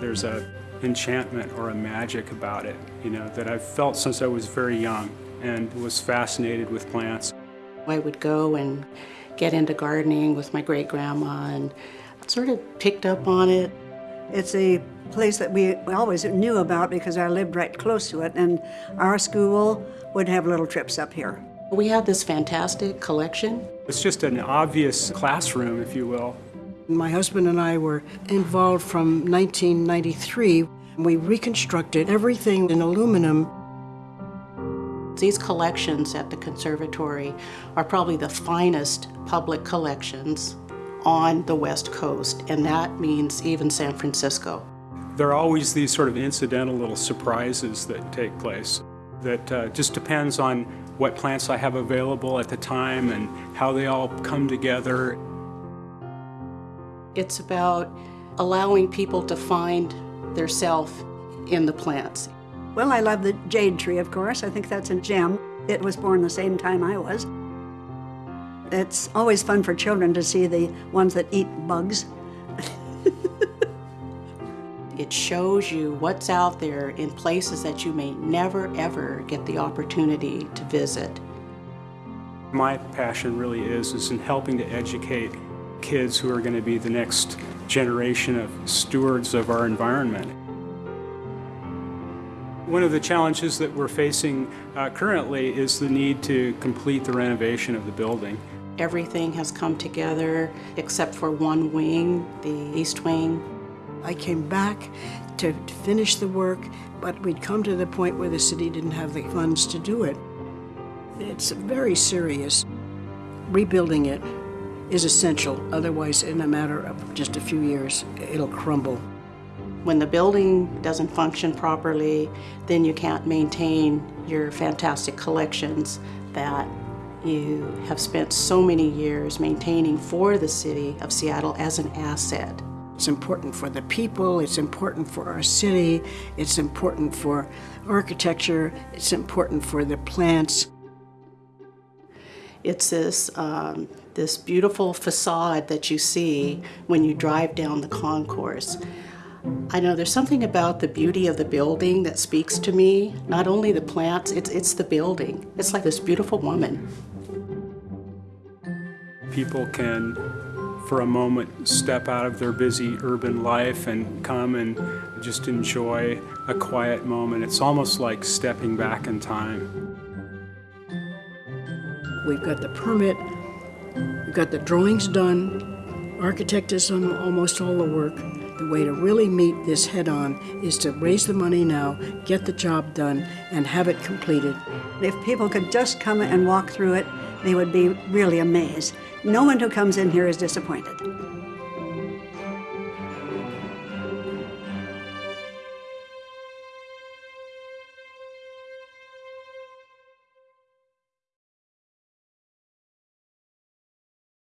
there's a enchantment or a magic about it, you know, that I've felt since I was very young and was fascinated with plants. I would go and get into gardening with my great-grandma and sort of picked up on it. It's a place that we always knew about because I lived right close to it, and our school would have little trips up here. We had this fantastic collection. It's just an obvious classroom, if you will. My husband and I were involved from 1993. We reconstructed everything in aluminum. These collections at the conservatory are probably the finest public collections on the West Coast, and that means even San Francisco. There are always these sort of incidental little surprises that take place that uh, just depends on what plants I have available at the time and how they all come together. It's about allowing people to find their self in the plants. Well, I love the jade tree, of course. I think that's a gem. It was born the same time I was. It's always fun for children to see the ones that eat bugs. It shows you what's out there in places that you may never ever get the opportunity to visit. My passion really is, is in helping to educate kids who are going to be the next generation of stewards of our environment. One of the challenges that we're facing uh, currently is the need to complete the renovation of the building. Everything has come together except for one wing, the east wing. I came back to, to finish the work, but we'd come to the point where the city didn't have the funds to do it. It's very serious. Rebuilding it is essential, otherwise in a matter of just a few years, it'll crumble. When the building doesn't function properly, then you can't maintain your fantastic collections that you have spent so many years maintaining for the city of Seattle as an asset. It's important for the people, it's important for our city, it's important for architecture, it's important for the plants. It's this, um, this beautiful facade that you see when you drive down the concourse. I know there's something about the beauty of the building that speaks to me. Not only the plants, it's, it's the building. It's like this beautiful woman. People can, for a moment, step out of their busy urban life and come and just enjoy a quiet moment. It's almost like stepping back in time. We've got the permit, we've got the drawings done, architect has done almost all the work. The way to really meet this head-on is to raise the money now, get the job done, and have it completed. If people could just come and walk through it, they would be really amazed. No one who comes in here is disappointed.